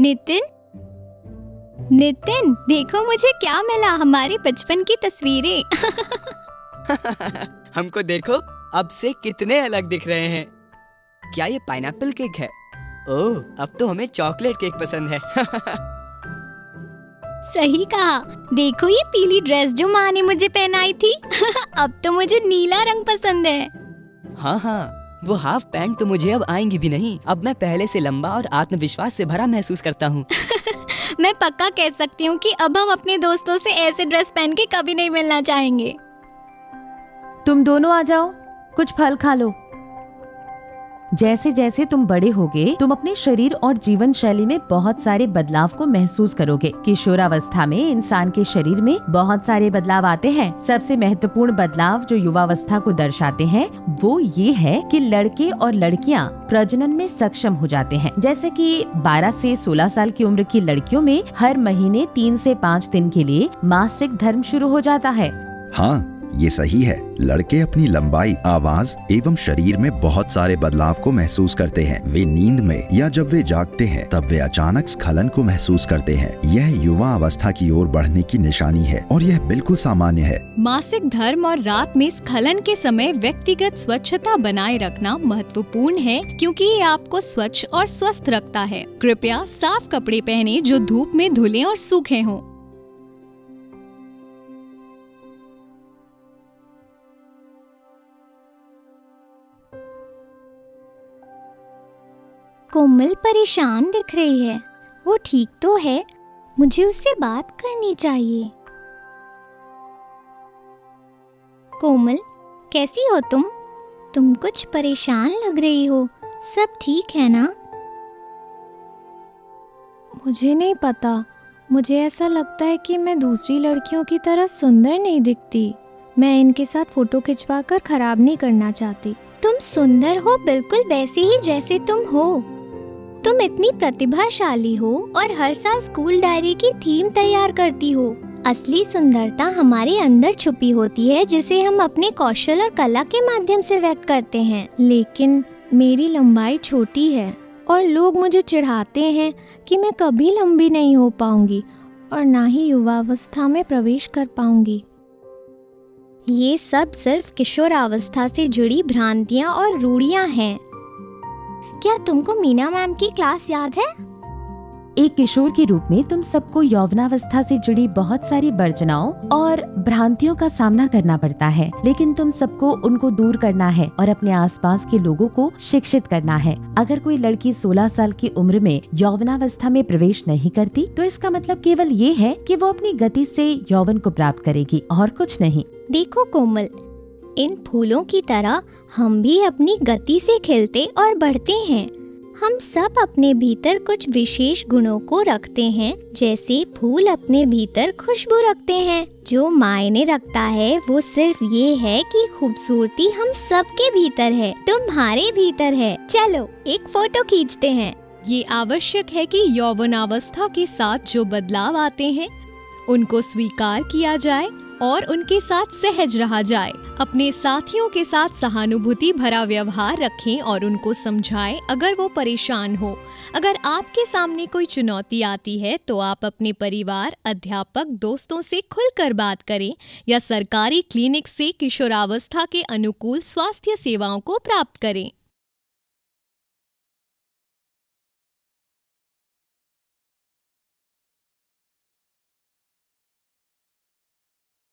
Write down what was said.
नितिन? नितिन देखो मुझे क्या मिला हमारे बचपन की तस्वीरें। हमको देखो अब से कितने अलग दिख रहे हैं। क्या ये पाइनएप्पल केक है? ओह अब तो हमें चॉकलेट केक पसंद है। सही कहा। देखो ये पीली ड्रेस जो माँ ने मुझे पहनाई थी। अब तो मुझे नीला रंग पसंद है। हाँ हाँ। वो हाफ़ पैंट तो मुझे अब आएँगी भी नहीं। अब मैं पहले से लंबा और आत्मविश्वास से भरा महसूस करता हूँ। मैं पक्का कह सकती हूँ कि अब हम अपने दोस्तों से ऐसे ड्रेस पहन के कभी नहीं मिलना चाहेंगे। तुम दोनों आ जाओ कुछ फल खा लो। जैसे जैसे तुम बड़े होगे, तुम अपने शरीर और जीवन शैली में बहुत सारे बदलाव को महसूस करोगे। किशोरावस्था में इंसान के शरीर में बहुत सारे बदलाव आते हैं। सबसे महत्वपूर्ण बदलाव जो युवावस्था को दर्शाते हैं, वो ये है कि लड़के और लड़कियाँ प्रजनन में सक्षम हो जाते हैं। जैसे कि 12 से 16 साल की उम्र की लड़कियों में हर महीने तीन से पाँच दिन के लिए मासिक धर्म शुरू हो जाता है। हाँ ये सही है, लड़के अपनी लंबाई, आवाज़ एवं शरीर में बहुत सारे बदलाव को महसूस करते हैं। वे नींद में या जब वे जागते हैं, तब वे अचानक स्खलन को महसूस करते हैं। यह युवा अवस्था की ओर बढ़ने की निशानी है और यह बिल्कुल सामान्य है। मासिक धर्म और रात में स्खलन के समय व्यक्तिगत स्वच्छता बनाए रखना महत्वपूर्ण है, क्योंकि ये आपको स्वच्छ और स्वस्थ रखता है। कृपया साफ़ कपड़े पहने जो धूप में धुले और सूखे हों। कोमल परेशान दिख रही है। वो ठीक तो है मुझे उससे बात करनी चाहिए। कोमल कैसी हो तुम? तुम कुछ परेशान लग रही हो। सब ठीक है ना? मुझे नहीं पता। मुझे ऐसा लगता है कि मैं दूसरी लड़कियों की तरह सुंदर नहीं दिखती। मैं इनके साथ फ़ोटो खिंचवा कर खराब नहीं करना चाहती। तुम सुंदर हो बिल्कुल वैसे ही जैसे तुम हो। तुम इतनी प्रतिभाशाली हो और हर साल स्कूल डायरी की थीम तैयार करती हो। असली सुंदरता हमारे अंदर छुपी होती है, जिसे हम अपने कौशल और कला के माध्यम से व्यक्त करते हैं। लेकिन मेरी लंबाई छोटी है और लोग मुझे चिढ़ाते हैं कि मैं कभी लंबी नहीं हो पाऊँगी और ना ही युवावस्था में प्रवेश कर पाऊँगी। ये सब सिर्फ़ किशोरावस्था से जुड़ी भ्रांतियाँ और रूढ़ियाँ हैं। क्या तुमको मीना मैम की क्लास याद है? एक किशोर के रूप में तुम सबको यौवनावस्था से जुड़ी बहुत सारी वर्जनाओं और भ्रांतियों का सामना करना पड़ता है लेकिन तुम सबको उनको दूर करना है और अपने आसपास के लोगों को शिक्षित करना है। अगर कोई लड़की 16 साल की उम्र में यौवनावस्था में प्रवेश नहीं करती तो इसका मतलब केवल ये है कि वो अपनी गति से यौवन को प्राप्त करेगी और कुछ नहीं। देखो कोमल इन फूलों की तरह हम भी अपनी गति से खिलते और बढ़ते हैं। हम सब अपने भीतर कुछ विशेष गुणों को रखते हैं, जैसे फूल अपने भीतर खुशबू रखते हैं। जो मायने रखता है, वो सिर्फ़ ये है कि खूबसूरती हम सबके भीतर है, तुम्हारे भीतर है। चलो, एक फ़ोटो खींचते हैं। ये आवश्यक है कि यौवनावस्था के साथ जो बदलाव आते हैं, उनको स्वीकार किया जाए। और उनके साथ सहज रहा जाए। अपने साथियों के साथ सहानुभूति भरा व्यवहार रखें और उनको समझाएँ, अगर वो परेशान हो। अगर आपके सामने कोई चुनौती आती है तो आप अपने परिवार, अध्यापक, दोस्तों से खुलकर बात करें या सरकारी क्लिनिक से किशोरावस्था के अनुकूल स्वास्थ्य सेवाओं को प्राप्त करें।